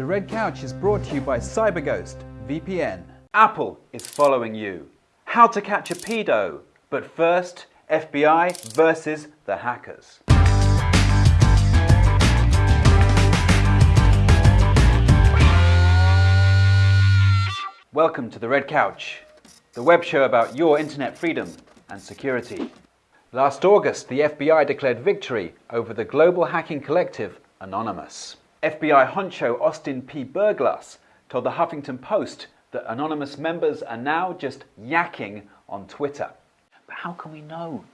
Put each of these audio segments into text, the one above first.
The Red Couch is brought to you by CyberGhost VPN. Apple is following you. How to catch a pedo. But first, FBI versus the hackers. Welcome to The Red Couch, the web show about your internet freedom and security. Last August, the FBI declared victory over the global hacking collective Anonymous. FBI honcho Austin P. Berglas told the Huffington Post that Anonymous members are now just yakking on Twitter. But how can we know?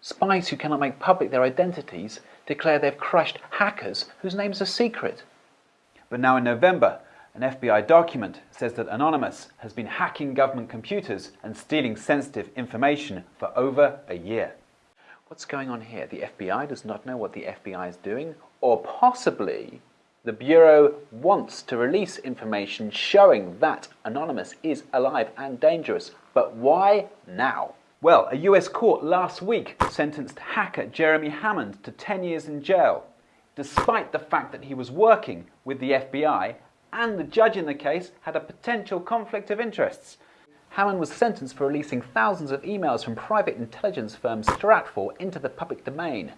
Spies who cannot make public their identities declare they've crushed hackers whose names are secret. But now in November, an FBI document says that Anonymous has been hacking government computers and stealing sensitive information for over a year. What's going on here? The FBI does not know what the FBI is doing, or possibly the Bureau wants to release information showing that Anonymous is alive and dangerous. But why now? Well, a US court last week sentenced hacker Jeremy Hammond to 10 years in jail, despite the fact that he was working with the FBI and the judge in the case had a potential conflict of interests. Hammond was sentenced for releasing thousands of emails from private intelligence firm Stratfor into the public domain.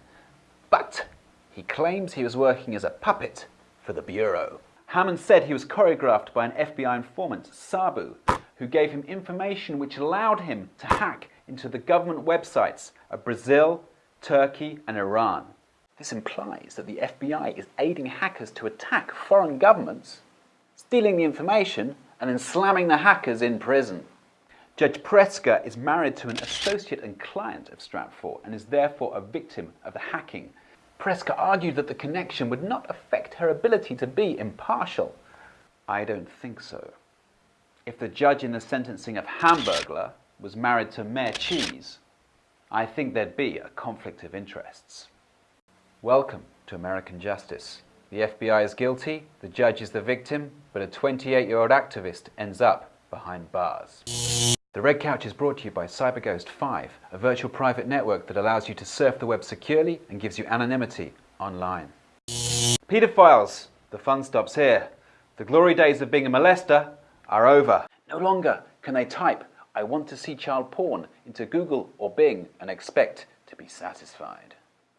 But he claims he was working as a puppet for the Bureau. Hammond said he was choreographed by an FBI informant, Sabu, who gave him information which allowed him to hack into the government websites of Brazil, Turkey and Iran. This implies that the FBI is aiding hackers to attack foreign governments stealing the information, and then slamming the hackers in prison. Judge Preska is married to an associate and client of Stratfor and is therefore a victim of the hacking. Preska argued that the connection would not affect her ability to be impartial. I don't think so. If the judge in the sentencing of Hamburglar was married to Mayor Cheese, I think there'd be a conflict of interests. Welcome to American Justice. The FBI is guilty, the judge is the victim, but a 28-year-old activist ends up behind bars. The Red Couch is brought to you by CyberGhost 5, a virtual private network that allows you to surf the web securely and gives you anonymity online. Pedophiles, the fun stops here. The glory days of being a molester are over. No longer can they type, I want to see child porn into Google or Bing and expect to be satisfied.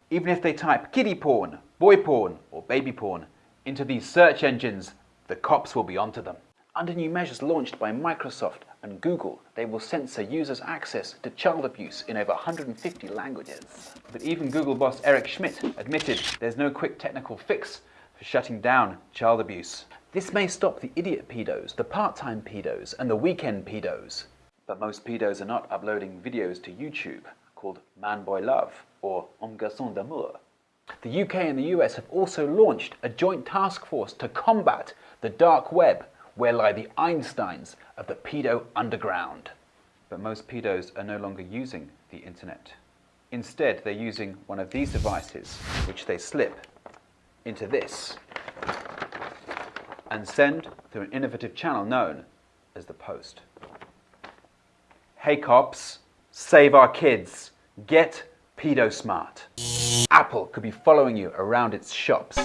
Even if they type kiddie porn, boy porn, or baby porn into these search engines, the cops will be onto them. Under new measures launched by Microsoft and Google, they will censor users' access to child abuse in over 150 languages. But even Google boss Eric Schmidt admitted there's no quick technical fix for shutting down child abuse. This may stop the idiot pedos, the part-time pedos, and the weekend pedos. But most pedos are not uploading videos to YouTube called Man Boy Love or Un Garçon d'Amour. The UK and the US have also launched a joint task force to combat the dark web where lie the Einsteins of the pedo underground. But most pedos are no longer using the internet. Instead, they're using one of these devices, which they slip into this and send through an innovative channel known as the post. Hey cops, save our kids. Get pedo-smart. Apple could be following you around its shops.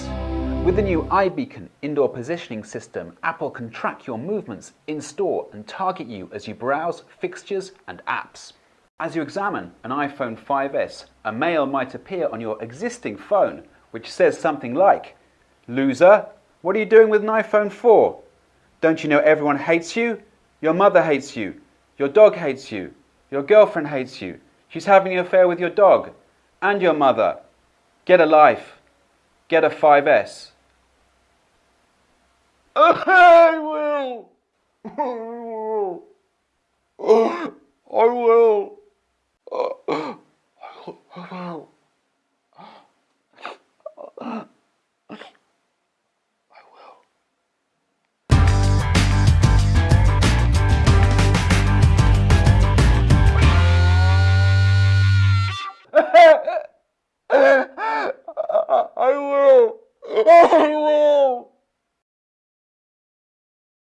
With the new iBeacon indoor positioning system, Apple can track your movements in store and target you as you browse fixtures and apps. As you examine an iPhone 5S, a mail might appear on your existing phone which says something like, Loser, what are you doing with an iPhone 4? Don't you know everyone hates you? Your mother hates you. Your dog hates you. Your girlfriend hates you. She's having an affair with your dog and your mother. Get a life. Get a 5S. I will. I will.